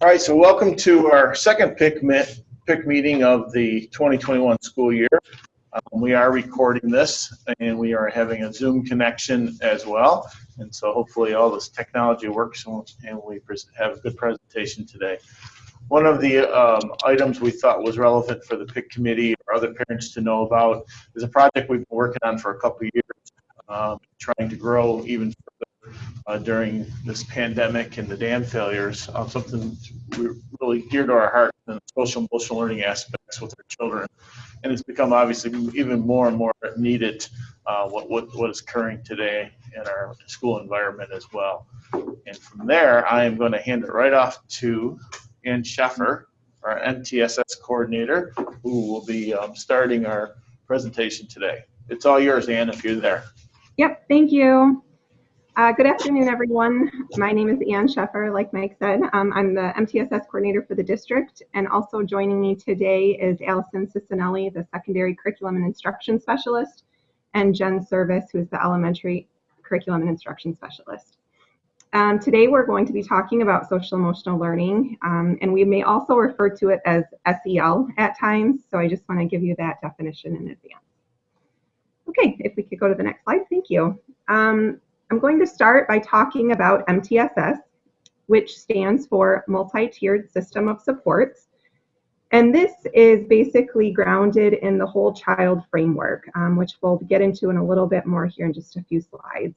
All right, so welcome to our second PIC, PIC meeting of the 2021 school year. Um, we are recording this and we are having a Zoom connection as well. And so hopefully all this technology works and we have a good presentation today. One of the um, items we thought was relevant for the PIC committee or other parents to know about is a project we've been working on for a couple years, um, trying to grow even uh, during this pandemic and the dam failures. Uh, something really dear to our heart and social emotional learning aspects with our children. And it's become obviously even more and more needed uh, what, what, what is occurring today in our school environment as well. And from there, I am going to hand it right off to Ann Scheffer, our MTSS coordinator, who will be um, starting our presentation today. It's all yours, Ann, if you're there. Yep, thank you. Uh, good afternoon, everyone. My name is Ann Scheffer, like Mike said. Um, I'm the MTSS coordinator for the district, and also joining me today is Allison Cicinelli, the secondary curriculum and instruction specialist, and Jen Service, who is the elementary curriculum and instruction specialist. Um, today we're going to be talking about social emotional learning, um, and we may also refer to it as SEL at times, so I just want to give you that definition in advance. Okay, if we could go to the next slide, thank you. Um, I'm going to start by talking about MTSS, which stands for Multi-Tiered System of Supports. And this is basically grounded in the whole child framework, um, which we'll get into in a little bit more here in just a few slides.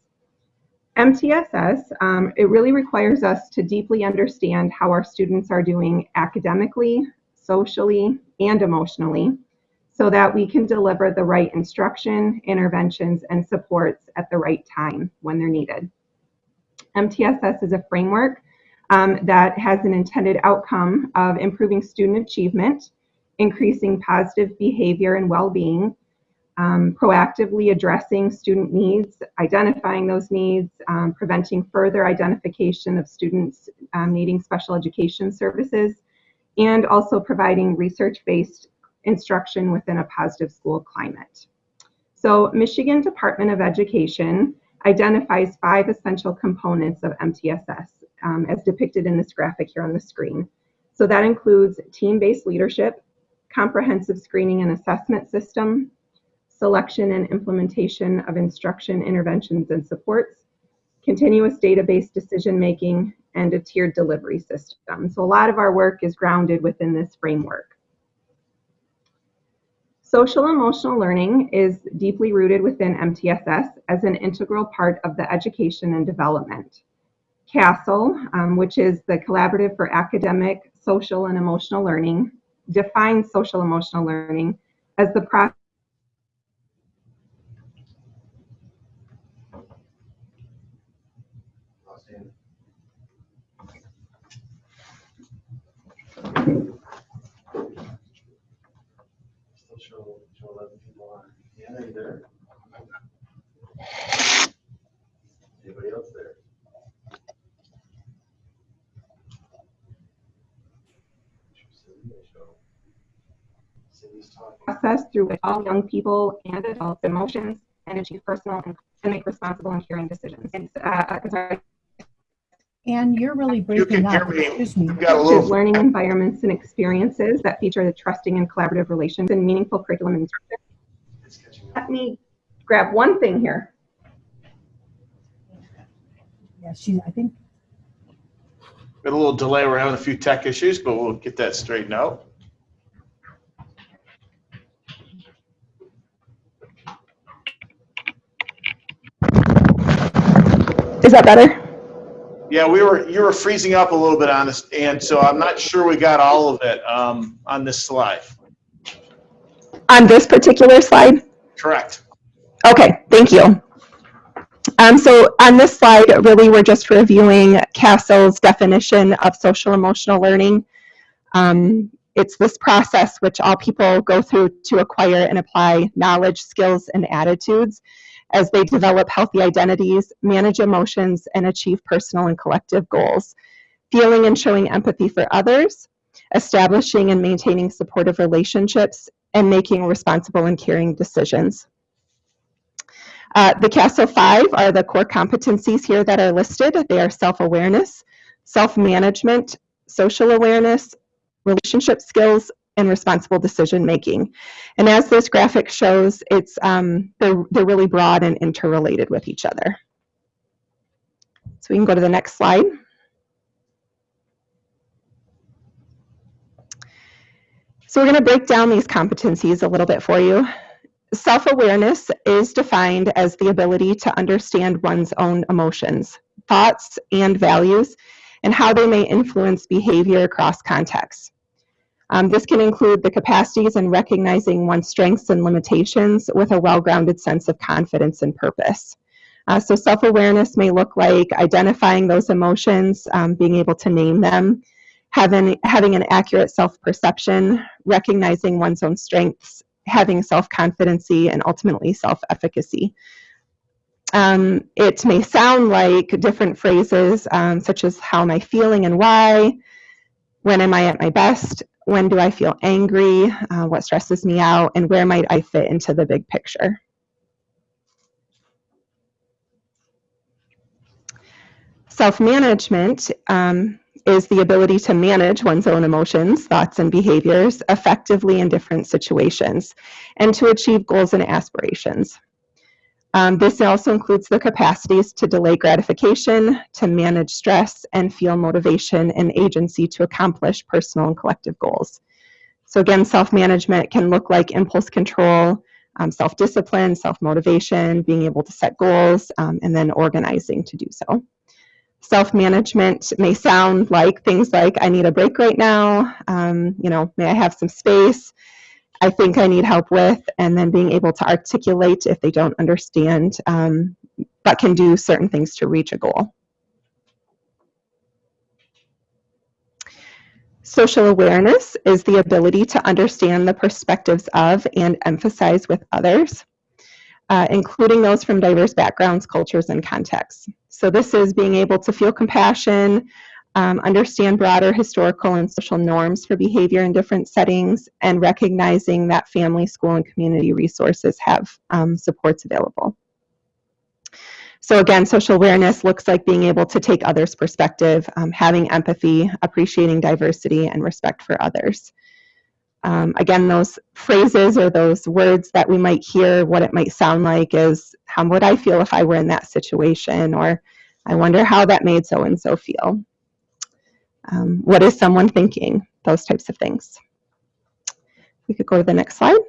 MTSS, um, it really requires us to deeply understand how our students are doing academically, socially, and emotionally so that we can deliver the right instruction, interventions, and supports at the right time when they're needed. MTSS is a framework um, that has an intended outcome of improving student achievement, increasing positive behavior and well-being, um, proactively addressing student needs, identifying those needs, um, preventing further identification of students um, needing special education services, and also providing research-based instruction within a positive school climate. So Michigan Department of Education identifies five essential components of MTSS um, as depicted in this graphic here on the screen. So that includes team-based leadership, comprehensive screening and assessment system, selection and implementation of instruction, interventions, and supports, continuous database decision making, and a tiered delivery system. So a lot of our work is grounded within this framework. Social emotional learning is deeply rooted within MTSS as an integral part of the education and development. CASEL, um, which is the Collaborative for Academic, Social, and Emotional Learning, defines social emotional learning as the process Still show, show 11 people on. Yeah, are you there? Anybody else there? process through which all young people and adults emotions and achieve personal and, make responsible and caring decisions. It's, uh, sorry, and you're really breaking hear up. me. Excuse me. Got a little, learning environments and experiences that feature the trusting and collaborative relations and meaningful curriculum and instruction. It's catching up. Let me grab one thing here. Yeah, she, I think, Got a little delay. We're having a few tech issues, but we'll get that straightened out. Is that better? Yeah, we were, you were freezing up a little bit on this, and so I'm not sure we got all of it um, on this slide. On this particular slide? Correct. Okay, thank you. Um, so on this slide, really, we're just reviewing CASEL's definition of social emotional learning. Um, it's this process which all people go through to acquire and apply knowledge, skills, and attitudes as they develop healthy identities, manage emotions, and achieve personal and collective goals. Feeling and showing empathy for others, establishing and maintaining supportive relationships, and making responsible and caring decisions. Uh, the CASEL 5 are the core competencies here that are listed. They are self-awareness, self-management, social awareness, relationship skills, and responsible decision making. And as this graphic shows, it's um, they're, they're really broad and interrelated with each other. So we can go to the next slide. So we're going to break down these competencies a little bit for you. Self-awareness is defined as the ability to understand one's own emotions, thoughts, and values, and how they may influence behavior across contexts. Um, this can include the capacities in recognizing one's strengths and limitations with a well-grounded sense of confidence and purpose. Uh, so self-awareness may look like identifying those emotions, um, being able to name them, having, having an accurate self-perception, recognizing one's own strengths, having self-confidency, and ultimately self-efficacy. Um, it may sound like different phrases um, such as how am I feeling and why, when am I at my best, when do I feel angry, uh, what stresses me out, and where might I fit into the big picture. Self-management um, is the ability to manage one's own emotions, thoughts, and behaviors effectively in different situations and to achieve goals and aspirations. Um, this also includes the capacities to delay gratification, to manage stress, and feel motivation and agency to accomplish personal and collective goals. So again, self-management can look like impulse control, um, self-discipline, self-motivation, being able to set goals, um, and then organizing to do so. Self-management may sound like things like, I need a break right now, um, you know, may I have some space, I think I need help with, and then being able to articulate if they don't understand, um, but can do certain things to reach a goal. Social awareness is the ability to understand the perspectives of and emphasize with others, uh, including those from diverse backgrounds, cultures, and contexts. So this is being able to feel compassion, um, understand broader historical and social norms for behavior in different settings, and recognizing that family, school, and community resources have um, supports available. So again, social awareness looks like being able to take others' perspective, um, having empathy, appreciating diversity, and respect for others. Um, again, those phrases or those words that we might hear, what it might sound like is, how would I feel if I were in that situation? Or I wonder how that made so-and-so feel. Um, what is someone thinking? Those types of things. We could go to the next slide.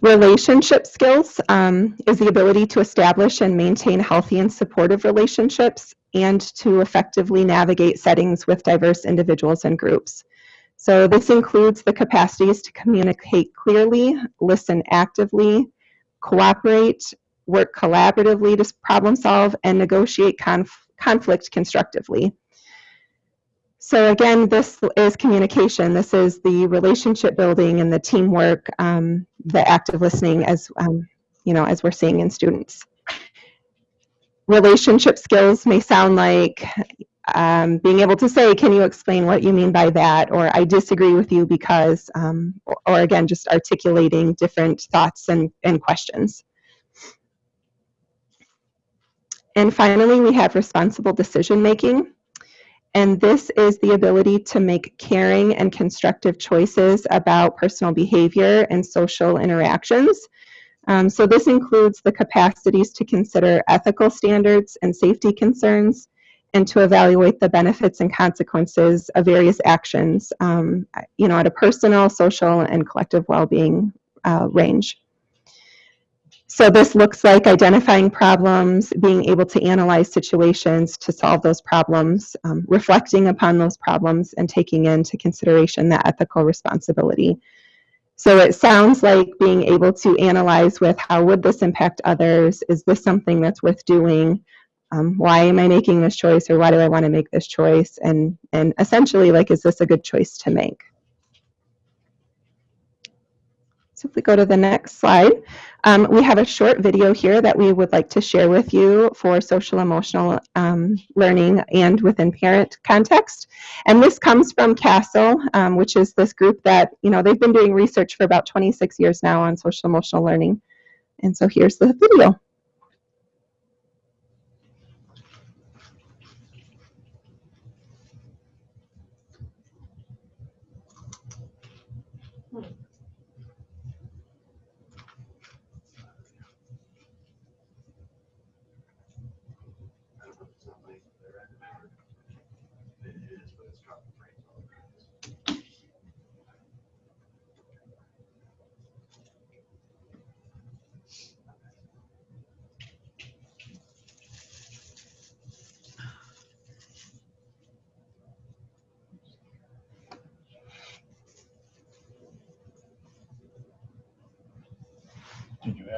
Relationship skills um, is the ability to establish and maintain healthy and supportive relationships and to effectively navigate settings with diverse individuals and groups. So this includes the capacities to communicate clearly, listen actively, cooperate, work collaboratively to problem solve, and negotiate conf conflict constructively. So again, this is communication. This is the relationship building and the teamwork, um, the active listening as, um, you know, as we're seeing in students. Relationship skills may sound like um, being able to say, can you explain what you mean by that? Or I disagree with you because, um, or, or again, just articulating different thoughts and, and questions. And finally, we have responsible decision making. And this is the ability to make caring and constructive choices about personal behavior and social interactions. Um, so this includes the capacities to consider ethical standards and safety concerns and to evaluate the benefits and consequences of various actions, um, you know, at a personal, social, and collective well-being uh, range. So this looks like identifying problems, being able to analyze situations to solve those problems, um, reflecting upon those problems, and taking into consideration that ethical responsibility. So it sounds like being able to analyze with how would this impact others? Is this something that's worth doing? Um, why am I making this choice or why do I want to make this choice? And, and essentially like, is this a good choice to make? So if we go to the next slide, um, we have a short video here that we would like to share with you for social emotional um, learning and within parent context. And this comes from CASEL, um, which is this group that, you know, they've been doing research for about 26 years now on social emotional learning. And so here's the video.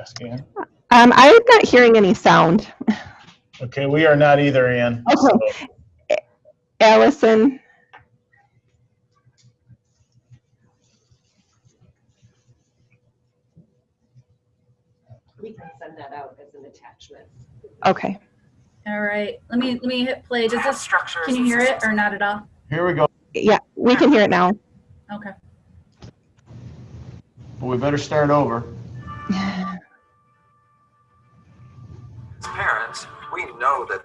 Ask Ann? Um, I'm not hearing any sound. Okay, we are not either, Ann. Okay. Allison, We can send that out as an attachment. okay. All right, let me, let me hit play. Does this, structure? can you hear it or not at all? Here we go. Yeah, we can hear it now. Okay. Well, We better start over.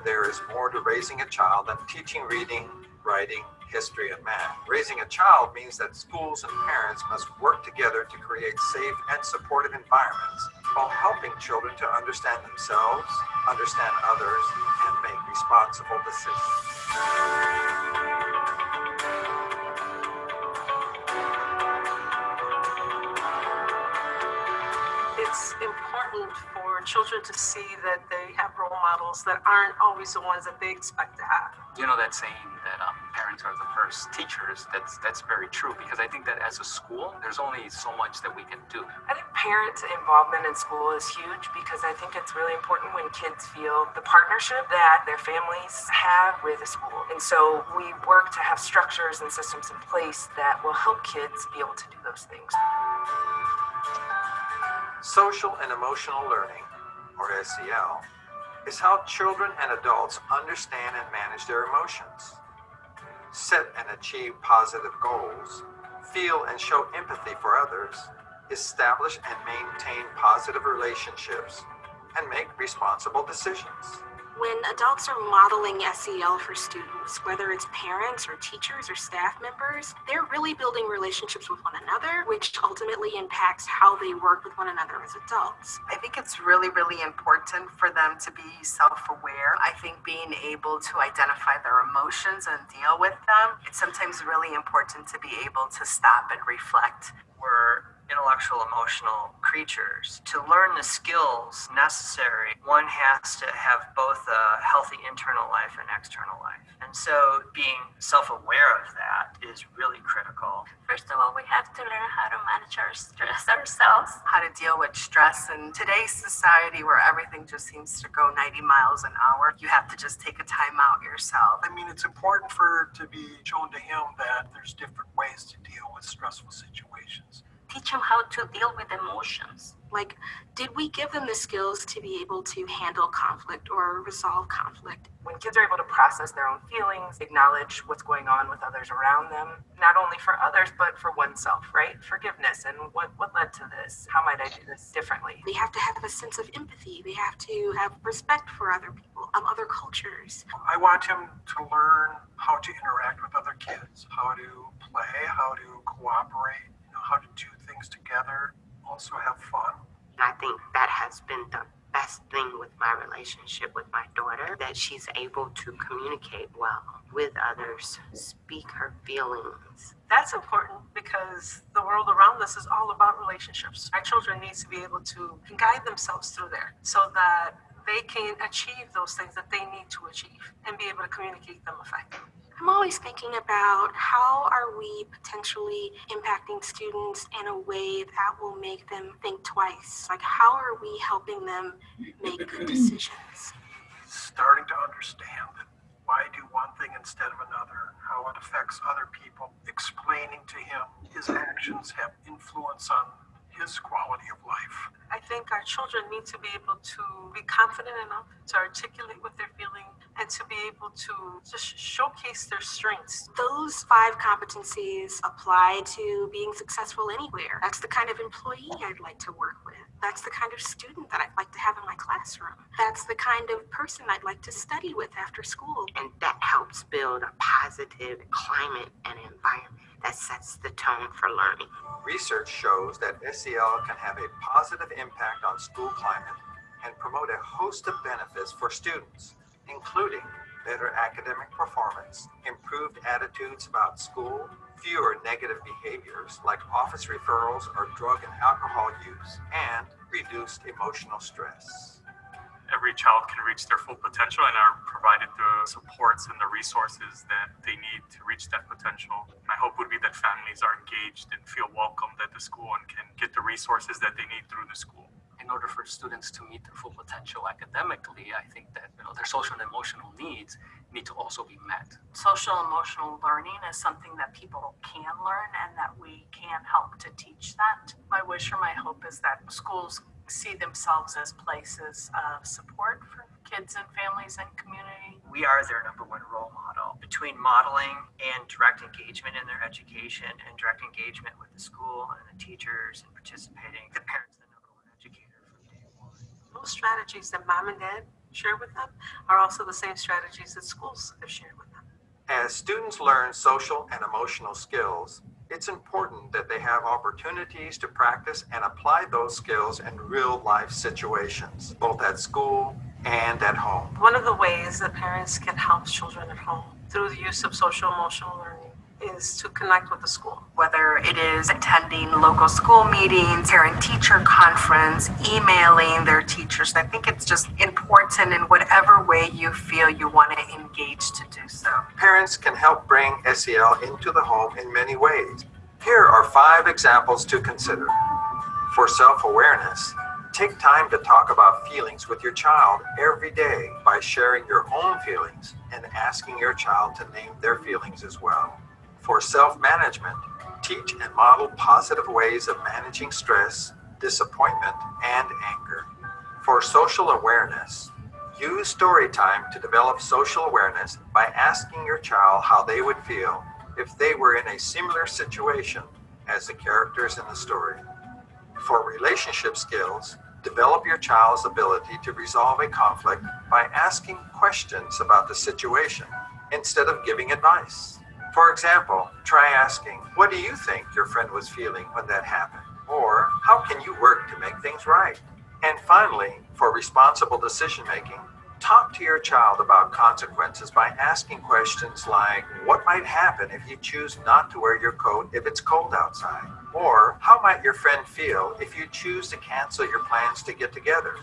there is more to raising a child than teaching reading, writing, history, and math. Raising a child means that schools and parents must work together to create safe and supportive environments while helping children to understand themselves, understand others, and make responsible decisions. It's important for children to see that they have role models that aren't always the ones that they expect to have. you know that saying that um, parents are the first teachers that's that's very true because i think that as a school there's only so much that we can do I think parent involvement in school is huge because I think it's really important when kids feel the partnership that their families have with the school. And so we work to have structures and systems in place that will help kids be able to do those things. Social and emotional learning, or SEL, is how children and adults understand and manage their emotions, set and achieve positive goals, feel and show empathy for others, establish and maintain positive relationships, and make responsible decisions. When adults are modeling SEL for students, whether it's parents or teachers or staff members, they're really building relationships with one another, which ultimately impacts how they work with one another as adults. I think it's really, really important for them to be self aware. I think being able to identify their emotions and deal with them, it's sometimes really important to be able to stop and reflect. we're intellectual emotional creatures. To learn the skills necessary, one has to have both a healthy internal life and external life. And so being self-aware of that is really critical. First of all, we have to learn how to manage our stress ourselves. How to deal with stress in today's society where everything just seems to go 90 miles an hour, you have to just take a time out yourself. I mean, it's important for to be shown to him that there's different ways to deal with stressful situations. Teach them how to deal with emotions. Like, did we give them the skills to be able to handle conflict or resolve conflict? When kids are able to process their own feelings, acknowledge what's going on with others around them, not only for others, but for oneself, right? Forgiveness and what, what led to this? How might I do this differently? They have to have a sense of empathy. They have to have respect for other people, um, other cultures. I want him to learn how to interact with other kids, how to play, how to cooperate, you know, how to do things together, also have fun. I think that has been the best thing with my relationship with my daughter, that she's able to communicate well with others, speak her feelings. That's important because the world around us is all about relationships. Our children need to be able to guide themselves through there so that they can achieve those things that they need to achieve and be able to communicate them effectively. I'm always thinking about how are we potentially impacting students in a way that will make them think twice? Like, how are we helping them make good decisions? Starting to understand that why do one thing instead of another, how it affects other people, explaining to him his actions have influence on his quality of life. I think our children need to be able to be confident enough to articulate what they're feeling and to be able to just showcase their strengths. Those five competencies apply to being successful anywhere. That's the kind of employee I'd like to work with. That's the kind of student that I'd like to have in my classroom. That's the kind of person I'd like to study with after school. And that helps build a positive positive climate and environment that sets the tone for learning. Research shows that SEL can have a positive impact on school climate and promote a host of benefits for students, including better academic performance, improved attitudes about school, fewer negative behaviors like office referrals or drug and alcohol use, and reduced emotional stress. every child can reach their full potential and are provided the supports and the resources that they need to reach that potential. My hope would be that families are engaged and feel welcomed at the school and can get the resources that they need through the school. In order for students to meet their full potential academically, I think that you know their social and emotional needs need to also be met. Social emotional learning is something that people can learn and that we can help to teach that. My wish or my hope is that schools see themselves as places of support for kids and families and community. We are their number one role model. Between modeling and direct engagement in their education and direct engagement with the school and the teachers and participating, the parents the number one educator from day one. Those strategies that mom and dad share with them are also the same strategies that schools have shared with them. As students learn social and emotional skills, it's important that they have opportunities to practice and apply those skills in real life situations, both at school and at home. One of the ways that parents can help children at home through the use of social emotional learning is to connect with the school. Whether it is attending local school meetings, parent teacher conference, emailing their teachers, I think it's just important in whatever way you feel you want to engage to do so. Parents can help bring SEL into the home in many ways. Here are five examples to consider. For self awareness, take time to talk about feelings with your child every day by sharing your own feelings and asking your child to name their feelings as well. For self management, teach and model positive ways of managing stress, disappointment, and anger. For social awareness, use story time to develop social awareness by asking your child how they would feel if they were in a similar situation as the characters in the story. For relationship skills, develop your child's ability to resolve a conflict by asking questions about the situation instead of giving advice. For example, try asking, What do you think your friend was feeling when that happened? Or, How can you work to make things right? And finally, for responsible decision making, talk to your child about consequences by asking questions like, What might happen if you choose not to wear your coat if it's cold outside? Or, How might your friend feel if you choose to cancel your plans to get together?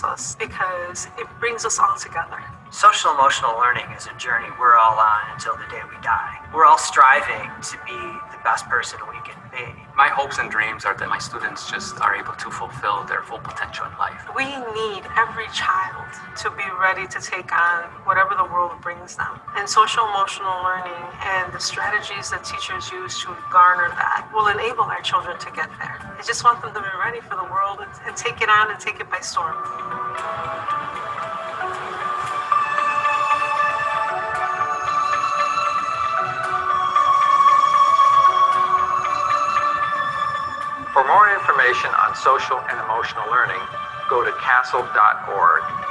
Helps us because it brings us all together. Social emotional learning is a journey we're all on until the day we die. We're all striving to be the best person we can be. My hopes and dreams are that my students just are able to fulfill their full potential in life. We need every child to be ready to take on whatever the world brings them. And social emotional learning and the strategies that teachers use to garner that will enable our children to get there. I just want them to be ready for the world and, and take it on and take it by storm. For more information on social and emotional learning, go to casel.org.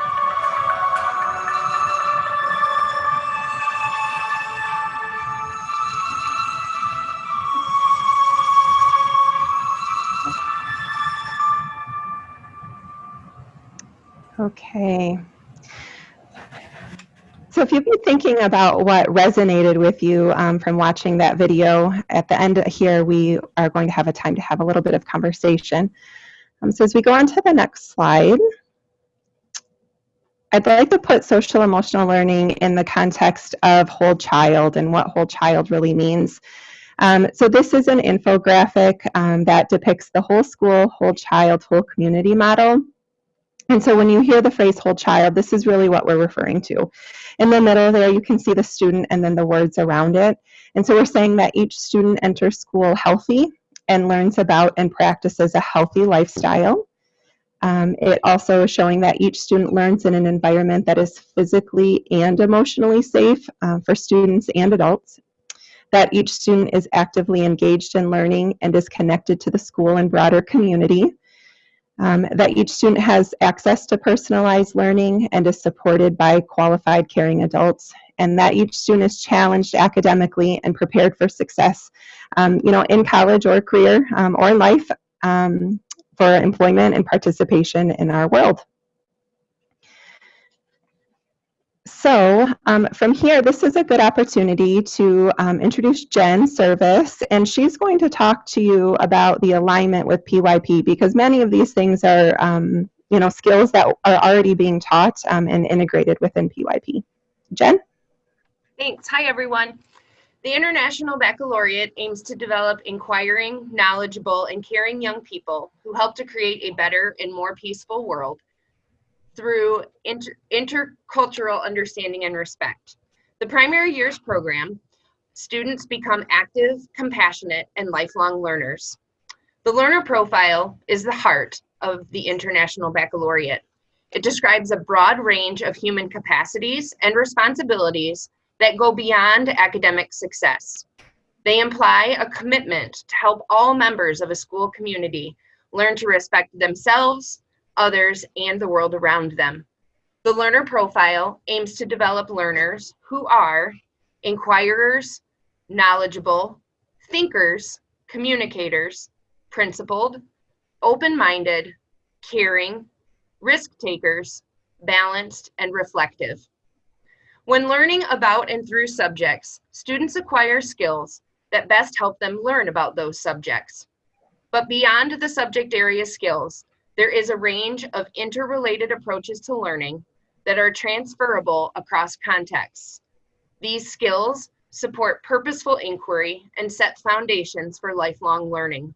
Okay. So if you've been thinking about what resonated with you um, from watching that video, at the end here we are going to have a time to have a little bit of conversation. Um, so as we go on to the next slide, I'd like to put social emotional learning in the context of whole child and what whole child really means. Um, so this is an infographic um, that depicts the whole school, whole child, whole community model. And so when you hear the phrase whole child, this is really what we're referring to. In the middle there, you can see the student and then the words around it. And so we're saying that each student enters school healthy and learns about and practices a healthy lifestyle. Um, it also is showing that each student learns in an environment that is physically and emotionally safe uh, for students and adults, that each student is actively engaged in learning and is connected to the school and broader community, um, that each student has access to personalized learning and is supported by qualified caring adults, and that each student is challenged academically and prepared for success, um, you know, in college or career um, or life um, for employment and participation in our world. So um, from here, this is a good opportunity to um, introduce Jen Service, and she's going to talk to you about the alignment with PYP because many of these things are, um, you know, skills that are already being taught um, and integrated within PYP. Jen? Thanks. Hi, everyone. The International Baccalaureate aims to develop inquiring, knowledgeable, and caring young people who help to create a better and more peaceful world through inter intercultural understanding and respect. The primary years program, students become active, compassionate, and lifelong learners. The learner profile is the heart of the International Baccalaureate. It describes a broad range of human capacities and responsibilities that go beyond academic success. They imply a commitment to help all members of a school community learn to respect themselves, others, and the world around them. The learner profile aims to develop learners who are inquirers, knowledgeable, thinkers, communicators, principled, open-minded, caring, risk takers, balanced, and reflective. When learning about and through subjects, students acquire skills that best help them learn about those subjects. But beyond the subject area skills, there is a range of interrelated approaches to learning that are transferable across contexts. These skills support purposeful inquiry and set foundations for lifelong learning.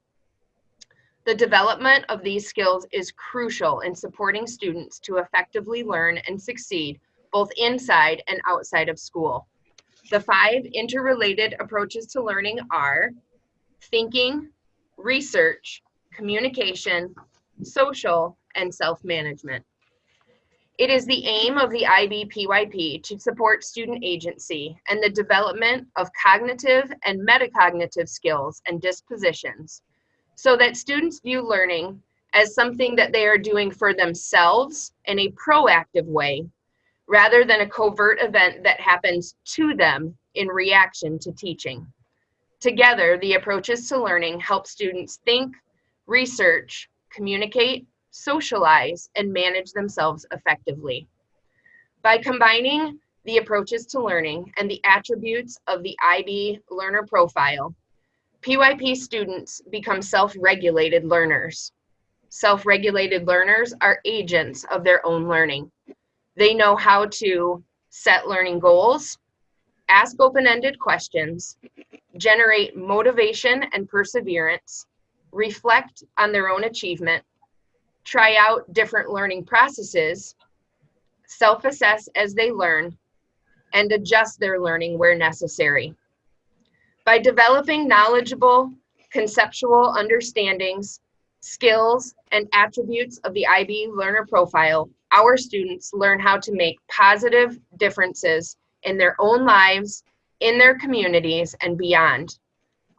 The development of these skills is crucial in supporting students to effectively learn and succeed both inside and outside of school. The five interrelated approaches to learning are thinking, research, communication, social, and self-management. It is the aim of the IBPYP to support student agency and the development of cognitive and metacognitive skills and dispositions so that students view learning as something that they are doing for themselves in a proactive way rather than a covert event that happens to them in reaction to teaching. Together, the approaches to learning help students think, research, communicate, socialize, and manage themselves effectively. By combining the approaches to learning and the attributes of the IB learner profile, PYP students become self-regulated learners. Self-regulated learners are agents of their own learning. They know how to set learning goals, ask open-ended questions, generate motivation and perseverance, reflect on their own achievement, try out different learning processes, self-assess as they learn, and adjust their learning where necessary. By developing knowledgeable, conceptual understandings, skills, and attributes of the IB learner profile, our students learn how to make positive differences in their own lives, in their communities, and beyond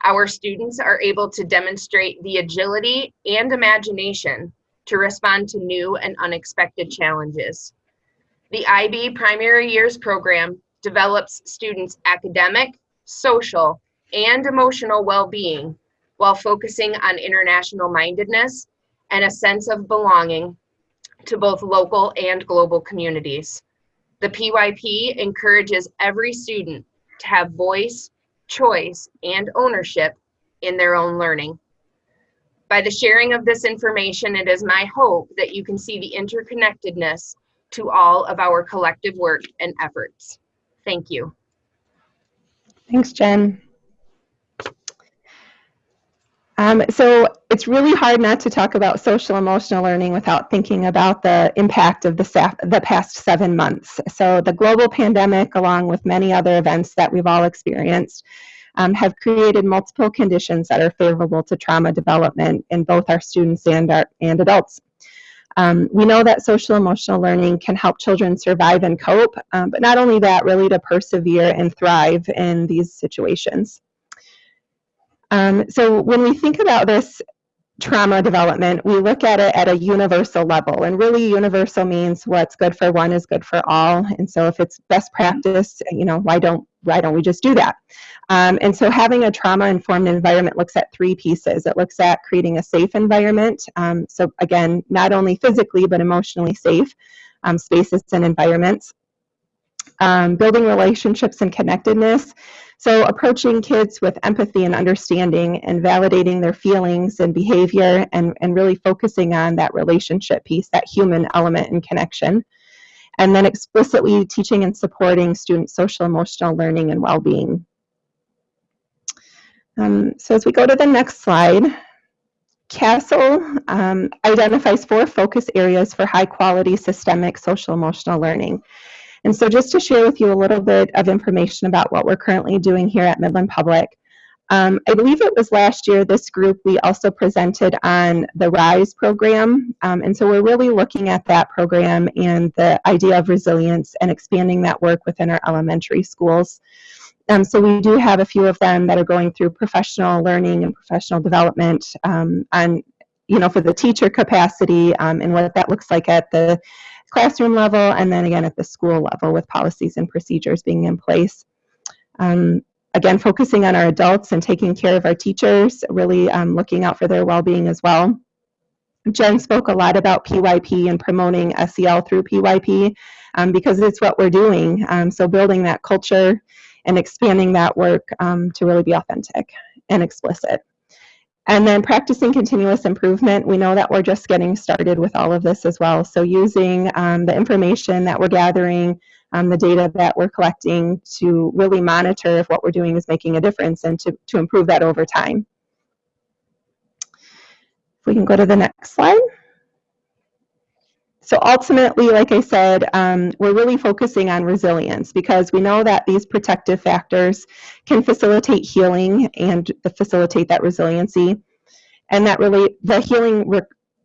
our students are able to demonstrate the agility and imagination to respond to new and unexpected challenges. The IB Primary Years Program develops students' academic, social, and emotional well-being while focusing on international mindedness and a sense of belonging to both local and global communities. The PYP encourages every student to have voice, choice, and ownership in their own learning. By the sharing of this information, it is my hope that you can see the interconnectedness to all of our collective work and efforts. Thank you. Thanks, Jen. Um, so it's really hard not to talk about social emotional learning without thinking about the impact of the, the past seven months. So the global pandemic, along with many other events that we've all experienced, um, have created multiple conditions that are favorable to trauma development in both our students and, our, and adults. Um, we know that social emotional learning can help children survive and cope, um, but not only that, really to persevere and thrive in these situations. Um, so when we think about this trauma development, we look at it at a universal level. And really, universal means what's good for one is good for all. And so, if it's best practice, you know, why don't why don't we just do that? Um, and so, having a trauma-informed environment looks at three pieces. It looks at creating a safe environment. Um, so again, not only physically but emotionally safe um, spaces and environments. Um, building relationships and connectedness. So approaching kids with empathy and understanding and validating their feelings and behavior and, and really focusing on that relationship piece, that human element and connection. And then explicitly teaching and supporting students' social emotional learning and well-being. Um, so as we go to the next slide, CASEL um, identifies four focus areas for high quality systemic social emotional learning. And so just to share with you a little bit of information about what we're currently doing here at Midland Public. Um, I believe it was last year, this group, we also presented on the RISE program. Um, and so we're really looking at that program and the idea of resilience and expanding that work within our elementary schools. Um, so we do have a few of them that are going through professional learning and professional development um, on, you know, for the teacher capacity um, and what that looks like at the classroom level and then again at the school level with policies and procedures being in place. Um, again, focusing on our adults and taking care of our teachers, really um, looking out for their well-being as well. Jen spoke a lot about PYP and promoting SEL through PYP um, because it's what we're doing. Um, so building that culture and expanding that work um, to really be authentic and explicit. And then practicing continuous improvement, we know that we're just getting started with all of this as well. So using um, the information that we're gathering, um, the data that we're collecting to really monitor if what we're doing is making a difference and to, to improve that over time. If we can go to the next slide. So ultimately, like I said, um, we're really focusing on resilience because we know that these protective factors can facilitate healing and facilitate that resiliency. And that really, the healing,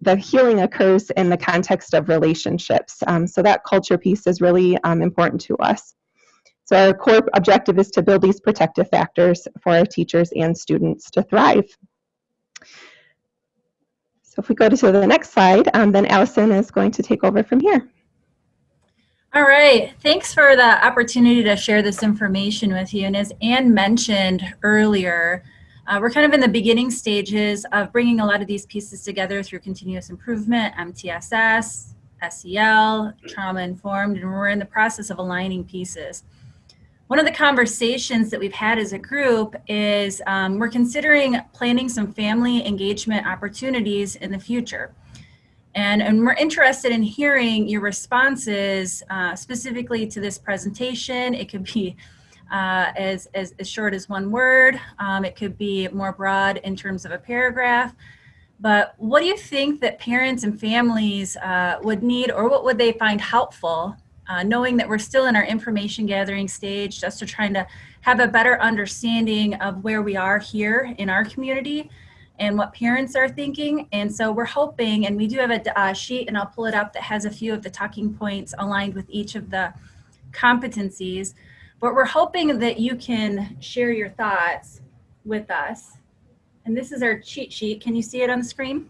the healing occurs in the context of relationships. Um, so that culture piece is really um, important to us. So our core objective is to build these protective factors for our teachers and students to thrive. So if we go to the next slide, um, then Allison is going to take over from here. All right, thanks for the opportunity to share this information with you. And as Ann mentioned earlier, uh, we're kind of in the beginning stages of bringing a lot of these pieces together through continuous improvement, MTSS, SEL, trauma informed, and we're in the process of aligning pieces one of the conversations that we've had as a group is um, we're considering planning some family engagement opportunities in the future. And, and we're interested in hearing your responses uh, specifically to this presentation. It could be uh, as, as, as, short as one word. Um, it could be more broad in terms of a paragraph. But what do you think that parents and families uh, would need or what would they find helpful uh, knowing that we're still in our information gathering stage, just to trying to have a better understanding of where we are here in our community and what parents are thinking. And so we're hoping, and we do have a uh, sheet, and I'll pull it up, that has a few of the talking points aligned with each of the competencies. But we're hoping that you can share your thoughts with us. And this is our cheat sheet. Can you see it on the screen?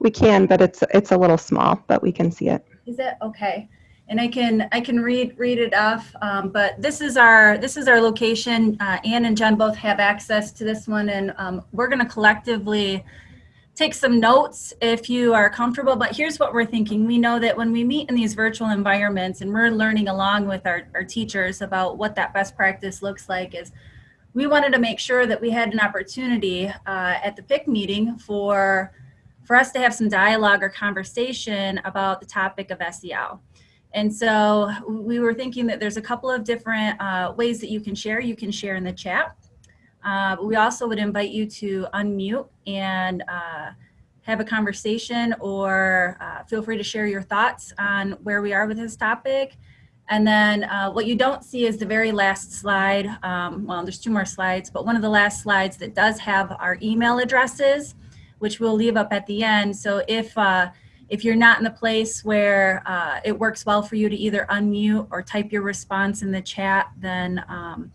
We can, but it's it's a little small, but we can see it. Is it okay? And I can I can read read it off. Um, but this is our this is our location. Uh, Ann and Jen both have access to this one, and um, we're going to collectively take some notes if you are comfortable. But here's what we're thinking: we know that when we meet in these virtual environments, and we're learning along with our, our teachers about what that best practice looks like, is we wanted to make sure that we had an opportunity uh, at the PIC meeting for for us to have some dialogue or conversation about the topic of SEL. And so we were thinking that there's a couple of different uh, ways that you can share. You can share in the chat. Uh, we also would invite you to unmute and uh, have a conversation or uh, feel free to share your thoughts on where we are with this topic. And then uh, what you don't see is the very last slide. Um, well, there's two more slides, but one of the last slides that does have our email addresses, which we'll leave up at the end. So if uh, if you're not in the place where uh, it works well for you to either unmute or type your response in the chat, then um,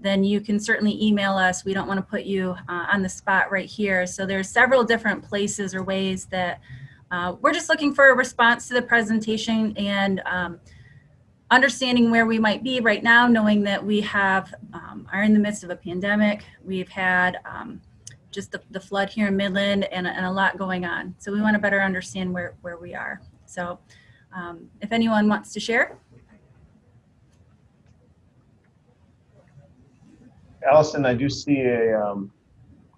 then you can certainly email us. We don't want to put you uh, on the spot right here. So there's several different places or ways that uh, we're just looking for a response to the presentation and um, understanding where we might be right now, knowing that we have um, are in the midst of a pandemic. We've had um, just the, the flood here in Midland and, and a lot going on. So we want to better understand where, where we are. So um, if anyone wants to share. Allison, I do see a, um,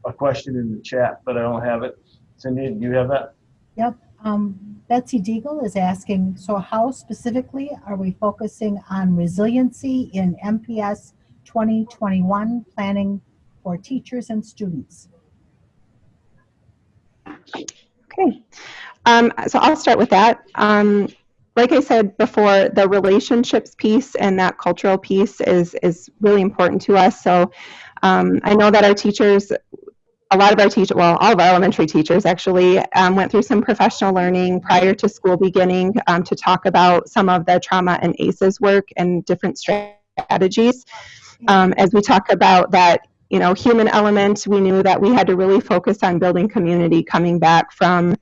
a question in the chat, but I don't have it. Cindy, do you have that? Yep. Um, Betsy Deagle is asking, so how specifically are we focusing on resiliency in MPS 2021 planning for teachers and students? Okay, um, so I'll start with that. Um, like I said before, the relationships piece and that cultural piece is is really important to us. So um, I know that our teachers, a lot of our teachers, well, all of our elementary teachers actually um, went through some professional learning prior to school beginning um, to talk about some of the trauma and ACEs work and different strategies. Um, as we talk about that you know, human element, we knew that we had to really focus on building community coming back from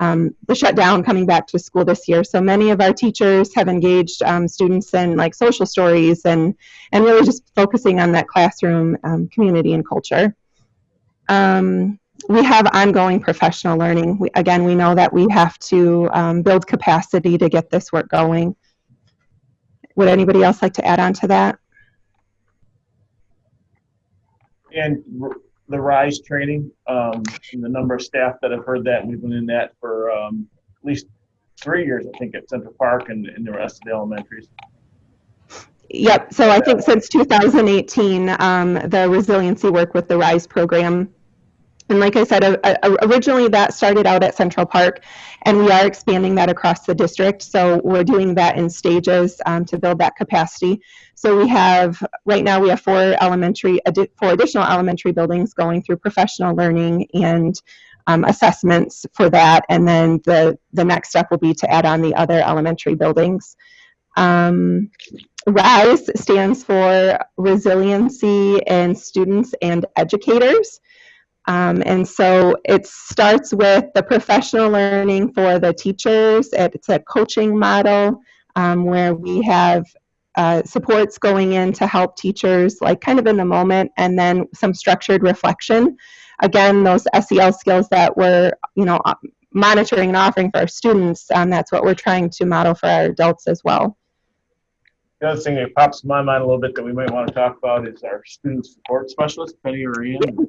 um, the shutdown, coming back to school this year. So many of our teachers have engaged um, students in like social stories and, and really just focusing on that classroom um, community and culture. Um, we have ongoing professional learning. We, again, we know that we have to um, build capacity to get this work going. Would anybody else like to add on to that? And the RISE training, um, and the number of staff that have heard that, we've been in that for, um, at least three years, I think, at Central Park and, and the rest of the elementaries. Yep. So I think since 2018, um, the resiliency work with the RISE program. And like I said, uh, uh, originally that started out at Central Park, and we are expanding that across the district. So we're doing that in stages um, to build that capacity. So we have, right now we have four elementary, four additional elementary buildings going through professional learning and um, assessments for that. And then the, the next step will be to add on the other elementary buildings. Um, RISE stands for Resiliency in Students and Educators. Um, and so it starts with the professional learning for the teachers. It's a coaching model um, where we have uh, supports going in to help teachers, like kind of in the moment, and then some structured reflection. Again, those SEL skills that we're, you know, monitoring and offering for our students, um, that's what we're trying to model for our adults as well. The other thing that pops in my mind a little bit that we might want to talk about is our student support specialist, Penny or Ian.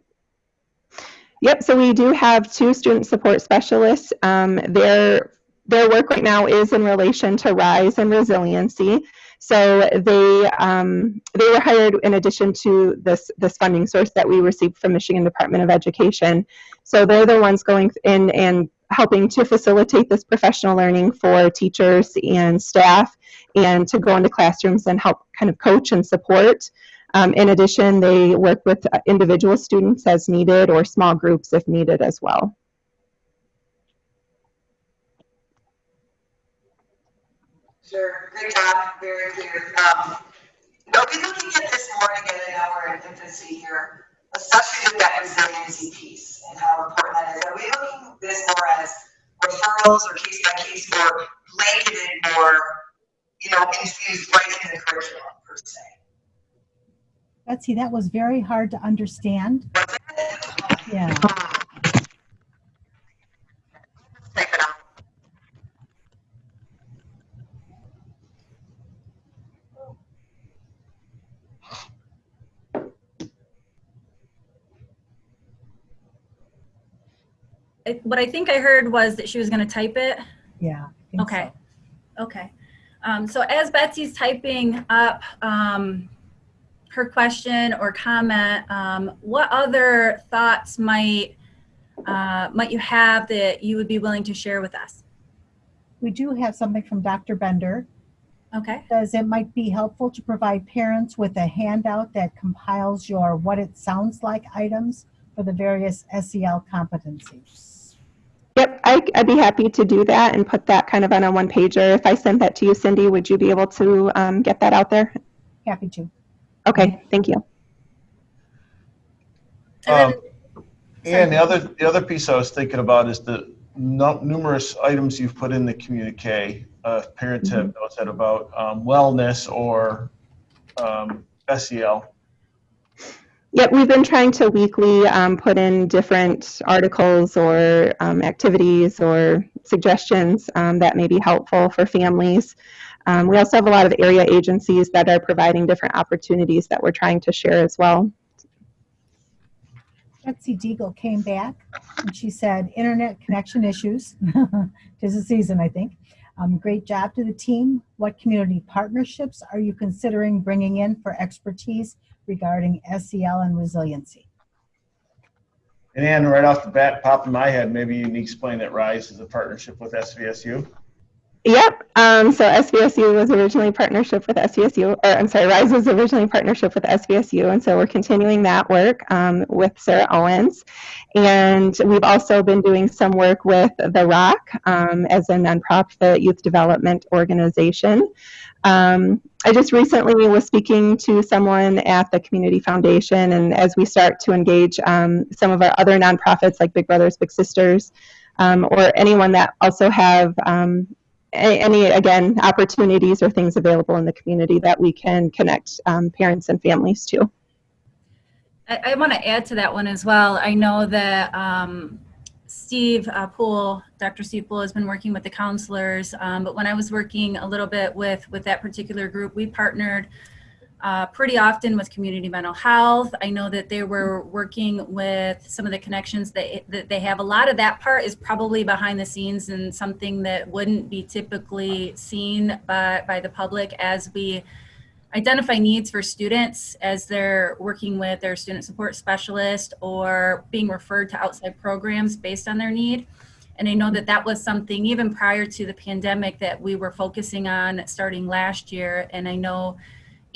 Yep, so we do have two student support specialists. Um, their, their work right now is in relation to RISE and resiliency. So they, um, they were hired in addition to this, this funding source that we received from Michigan Department of Education. So they're the ones going in and helping to facilitate this professional learning for teachers and staff and to go into classrooms and help kind of coach and support. Um, in addition, they work with uh, individual students as needed or small groups if needed as well. Sure, good job, very clear. Um, they'll be looking at this more again in our infancy here, especially with that resiliency piece and how important that is. Are we looking at this more as referrals or case by case or blanketed or, you know, infused right in the curriculum? Betsy, that was very hard to understand. Yeah. What I think I heard was that she was going to type it. Yeah. Okay. Okay. Um, so as Betsy's typing up um, her question or comment, um, what other thoughts might uh, might you have that you would be willing to share with us? We do have something from Dr. Bender. Okay. Says it might be helpful to provide parents with a handout that compiles your what it sounds like items for the various SEL competencies. Yep, I, I'd be happy to do that and put that kind of on a one pager. If I send that to you, Cindy, would you be able to um, get that out there? Happy to. Okay, thank you. Um, And the other, the other piece I was thinking about is the numerous items you've put in the communique. Uh, parents have notes that about um, wellness or um, SEL. Yep, we've been trying to weekly um, put in different articles or um, activities or suggestions um, that may be helpful for families. Um, we also have a lot of area agencies that are providing different opportunities that we're trying to share as well. Betsy Deagle came back and she said, internet connection issues. Tis the season, I think. Um, great job to the team. What community partnerships are you considering bringing in for expertise regarding SEL and resiliency? And Ann, right off the bat, popped in my head, maybe you can explain that RISE is a partnership with SVSU. Yep. Um, so SVSU was originally partnership with SVSU, or I'm sorry, RISE was originally partnership with SVSU, and so we're continuing that work um, with Sarah Owens, and we've also been doing some work with the Rock um, as a nonprofit youth development organization. Um, I just recently was speaking to someone at the Community Foundation, and as we start to engage um, some of our other nonprofits like Big Brothers Big Sisters, um, or anyone that also have um, any, again, opportunities or things available in the community that we can connect um, parents and families to. I, I want to add to that one as well. I know that um, Steve uh, Poole, Dr. Steve Poole has been working with the counselors, um, but when I was working a little bit with, with that particular group, we partnered uh, pretty often with community mental health. I know that they were working with some of the connections that, that they have. A lot of that part is probably behind the scenes and something that wouldn't be typically seen by, by the public as we identify needs for students as they're working with their student support specialist or being referred to outside programs based on their need. And I know that that was something even prior to the pandemic that we were focusing on starting last year. And I know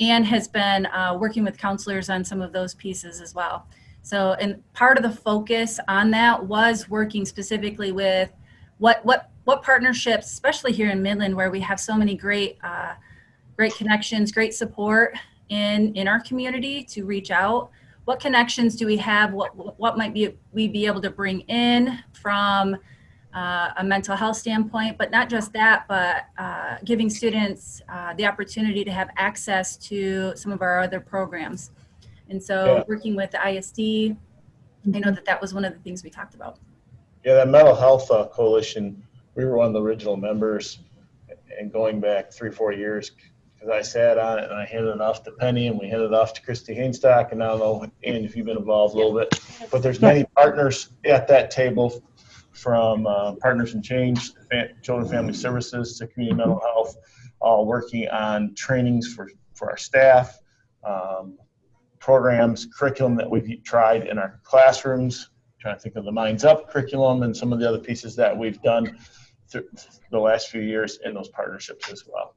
Ann has been uh, working with counselors on some of those pieces as well. So, and part of the focus on that was working specifically with what what what partnerships, especially here in Midland, where we have so many great uh, great connections, great support in in our community to reach out. What connections do we have? What what might be we be able to bring in from uh, a mental health standpoint, but not just that, but uh, giving students uh, the opportunity to have access to some of our other programs. And so Yeah. working with the ISD, I know that that was one of the things we talked about. Yeah, that mental health uh, coalition, we were one of the original members and going back three, four years, because I sat on it and I handed it off to Penny and we handed it off to Christy Hainstock and I don't know, if you've been involved a little bit. But there's many partners at that table from uh, Partners in Change, Children Family Services to Community Mental Health, all working on trainings for, for our staff, um, programs, curriculum that we've tried in our classrooms, trying to think of the Minds Up curriculum and some of the other pieces that we've done through the last few years in those partnerships as well.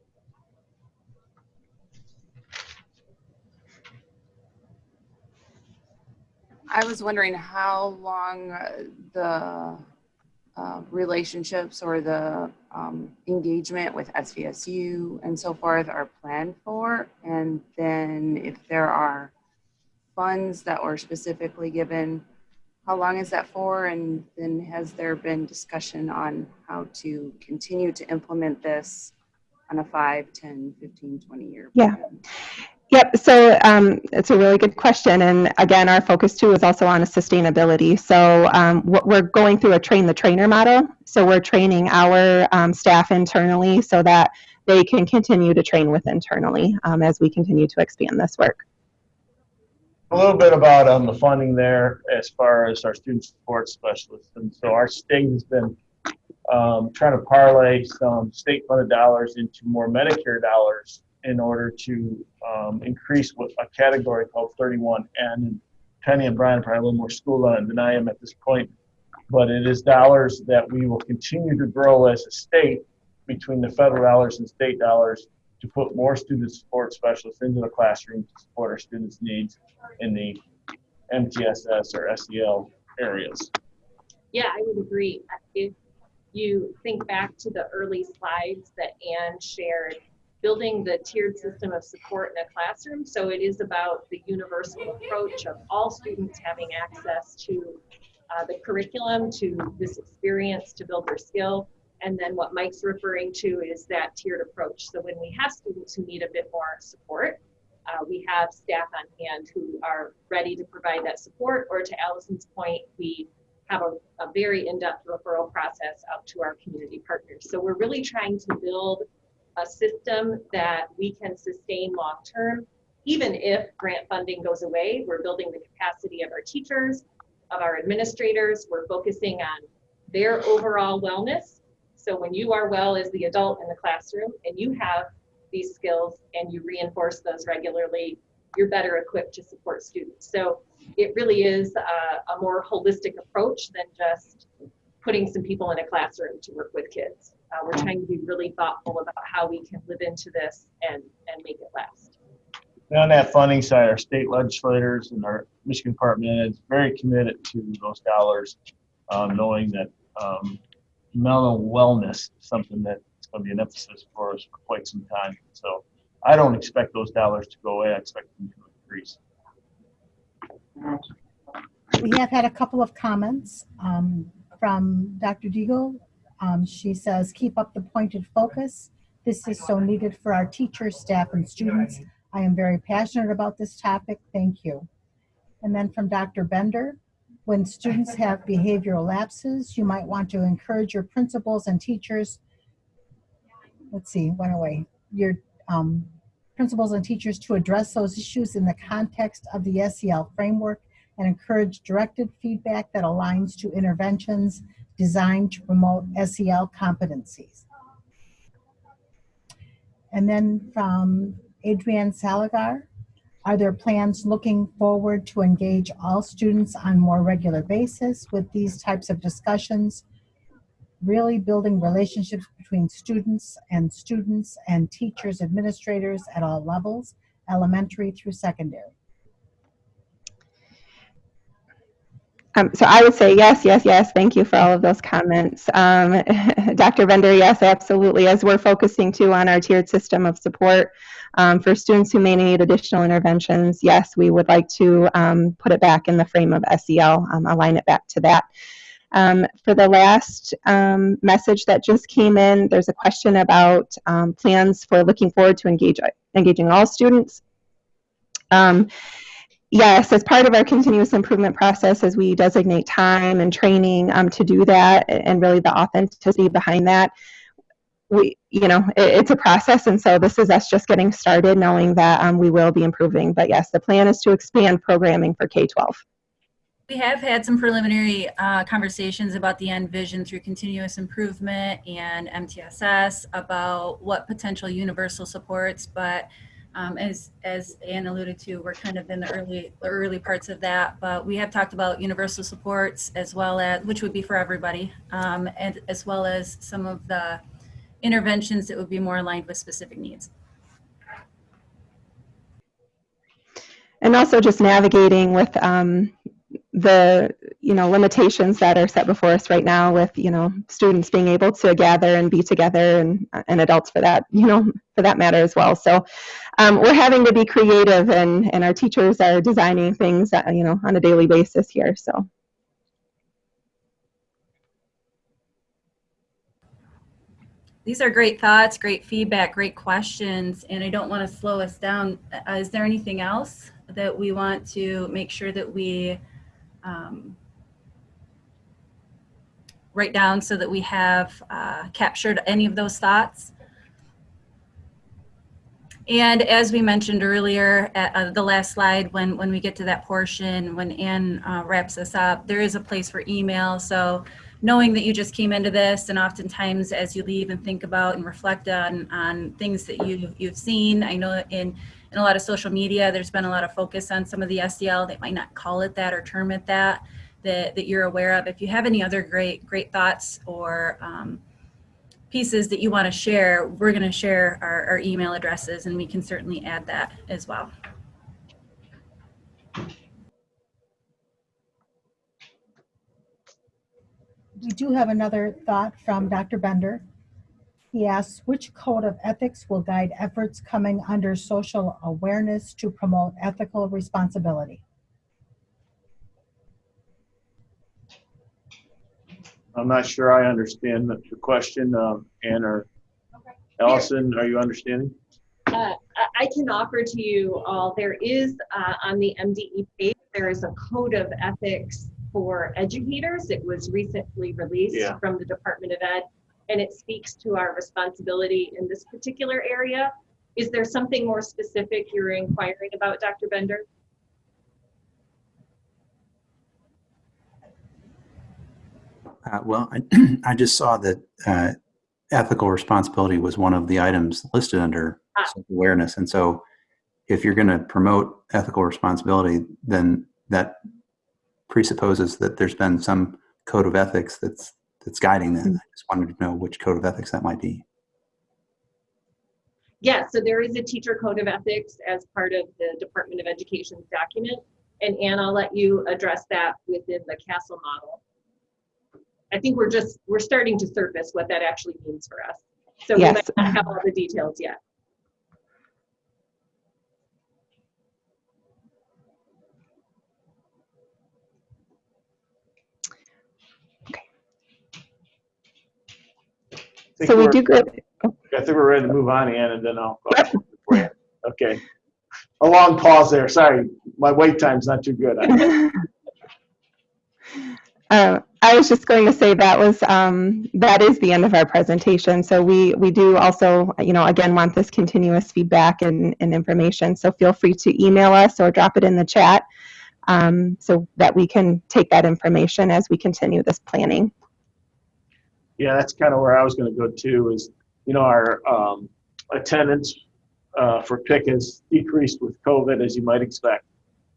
I was wondering how long uh, the uh, relationships or the um, engagement with SVSU and so forth are planned for, and then if there are funds that were specifically given, how long is that for? And then has there been discussion on how to continue to implement this on a 5, 10, 15, 20 year Yeah. Yep, so um, it's a really good question. And again, our focus too is also on sustainability. So um, we're going through a train the trainer model. So we're training our um, staff internally so that they can continue to train with internally um, as we continue to expand this work. A little bit about um, the funding there as far as our student support specialists. And so our state has been um, trying to parlay some state funded dollars into more Medicare dollars in order to um, increase what a category called 31N. And Penny and Brian probably a little more schooled on than I am at this point. But it is dollars that we will continue to grow as a state between the federal dollars and state dollars to put more student support specialists into the classroom to support our students' needs in the MTSS or SEL areas. Yeah, I would agree. If you think back to the early slides that Ann shared, building the tiered system of support in a classroom. So it is about the universal approach of all students having access to uh, the curriculum, to this experience to build their skill. And then what Mike's referring to is that tiered approach. So when we have students who need a bit more support, uh, we have staff on hand who are ready to provide that support, or to Allison's point, we have a, a very in-depth referral process out to our community partners. So we're really trying to build a system that we can sustain long-term, even if grant funding goes away. We're building the capacity of our teachers, of our administrators. We're focusing on their overall wellness. So when you are well as the adult in the classroom and you have these skills and you reinforce those regularly, you're better equipped to support students. So it really is a, a more holistic approach than just putting some people in a classroom to work with kids. Uh, we're trying to be really thoughtful about how we can live into this and, and make it last. And on that funding side, our state legislators and our Michigan Department is very committed to those dollars, um, knowing that um, mental wellness is something that's going to be an emphasis for us for quite some time. So I don't expect those dollars to go away. I expect them to increase. We have had a couple of comments um, from Dr. Deagle. Um, she says, keep up the pointed focus. This is so needed for our teachers, staff, and students. I am very passionate about this topic. Thank you. And then from Dr. Bender, when students have behavioral lapses, you might want to encourage your principals and teachers. Let's see, went away. Your um, principals and teachers to address those issues in the context of the SEL framework and encourage directed feedback that aligns to interventions designed to promote SEL competencies. And then from Adrienne Saligar, are there plans looking forward to engage all students on more regular basis with these types of discussions, really building relationships between students and students and teachers, administrators at all levels, elementary through secondary? Um, so I would say yes, yes, yes. Thank you for all of those comments. Um, Dr. Bender, yes, absolutely. As we're focusing too on our tiered system of support um, for students who may need additional interventions, yes, we would like to um, put it back in the frame of SEL, um, align it back to that. Um, for the last message that just came in, there's a question about plans for looking forward to engage, engaging all students. Yes, as part of our continuous improvement process, as we designate time and training um, to do that, and really the authenticity behind that, we, you know, it, it's a process, and so this is us just getting started, knowing that um, we will be improving. But yes, the plan is to expand programming for K-12. We have had some preliminary uh, conversations about the end vision through continuous improvement and MTSS about what potential universal supports, but um, as, as Ann alluded to, we're kind of in the early, early parts of that, but we have talked about universal supports as well as, which would be for everybody, um, and as well as some of the interventions that would be more aligned with specific needs. And also just navigating with um, the you know limitations that are set before us right now with you know students being able to gather and be together and, and adults for that you know for that matter as well. So um, we're having to be creative and and our teachers are designing things that, you know on a daily basis here so. These are great thoughts great feedback great questions and i don't want to slow us down. Uh, is there anything else that we want to make sure that we um, write down so that we have uh, captured any of those thoughts. And as we mentioned earlier at uh, the last slide, when, when we get to that portion, when Ann uh, wraps us up, there is a place for email. So knowing that you just came into this and oftentimes as you leave and think about and reflect on, on things that you, you've seen, I know in, in a lot of social media, there's been a lot of focus on some of the SEL. They might not call it that or term it that that, that you're aware of. If you have any other great, great thoughts or um, pieces that you want to share, we're going to share our, our email addresses and we can certainly add that as well. we do have another thought from Dr. Bender. He asks, which code of ethics will guide efforts coming under social awareness to promote ethical responsibility? I'm not sure I understand the the question, um, Ann or Allison, are you understanding? Uh, I- I can offer to you all, there is uh, on the MDE page, there is a code of ethics for educators. It was recently released Yeah. from the Department of Ed, and it speaks to our responsibility in this particular area. Is there something more specific you're inquiring about, Dr. Bender? Uh, Well, I, I just saw that uh, ethical responsibility was one of the items listed under Ah. self-awareness. And so if you're going to promote ethical responsibility, then that presupposes that there's been some code of ethics that's, that's guiding that. Hmm. I just wanted to know which code of ethics that might be. Yeah, so there is a teacher code of ethics as part of the Department of Education's document. And Ann, I'll let you address that within the CASEL model. I think we're just, we're starting to surface what that actually means for us. So we Yes. might not have all the details yet. So we do good. I think we're ready to move on, Ann, and then I'll. you. Okay. A long pause there. Sorry, my wait time's not too good. Uh, I was just going to say that was, um, that is the end of our presentation. So we, we do also, you know, again, want this continuous feedback and, and information. So feel free to email us or drop it in the chat um, so that we can take that information as we continue this planning. Yeah, that's kind of where I was going to go too. Is you know our um, attendance uh, for PIC has decreased with COVID, as you might expect,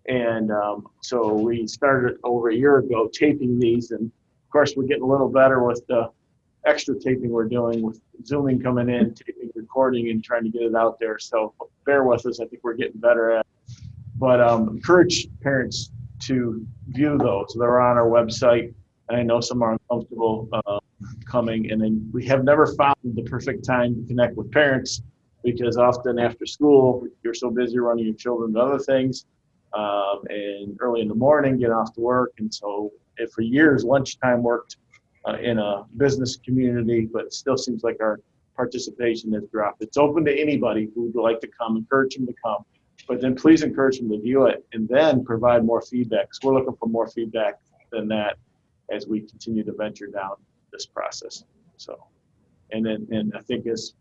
and um, so we started over a year ago taping these, and of course we're getting a little better with the extra taping we're doing with zooming coming in, taping, recording, and trying to get it out there. So bear with us. I think we're getting better at. It. But um, encourage parents to view those. They're on our website. And I know some are uncomfortable. Uh, coming and then we have never found the perfect time to connect with parents because often after school you're so busy running your children to other things um, and early in the morning getting off to work and so for years lunchtime worked uh, in a business community but it still seems like our participation has dropped. It's open to anybody who would like to come encourage them to come but then please encourage them to view it and then provide more feedback because we're looking for more feedback than that as we continue to venture down this process. So, and then, and I think as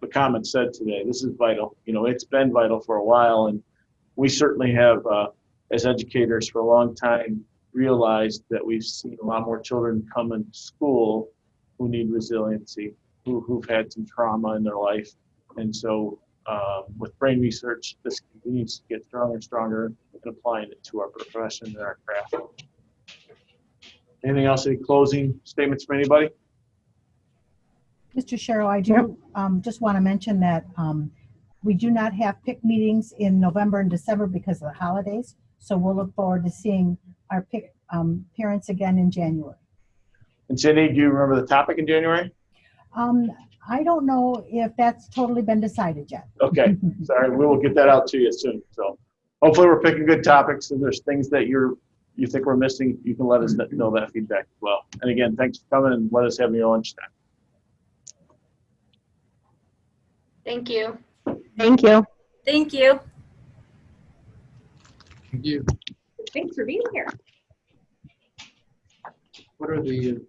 the comment said today, this is vital. You know, it's been vital for a while, and we certainly have, uh, as educators for a long time, realized that we've seen a lot more children come into school who need resiliency, who, who've had some trauma in their life. And so, um, with brain research, this continues to get stronger and stronger and applying it to our profession and our craft. Anything else? Any closing statements from anybody? Mr. Sherrill, I do um, just want to mention that um, we do not have PIC meetings in November and December because of the holidays. So we'll look forward to seeing our PIC um, parents again in January. And Cindy, do you remember the topic in January? Um, I don't know if that's totally been decided yet. Okay, sorry, we will get that out to you soon. So hopefully we're picking good topics and there's things that you're, you think we're missing, you can let us know that feedback as well. And again, thanks for coming and let us have your lunchtime. Thank you. Thank you. Thank you. Thank you. Thanks for being here. What are the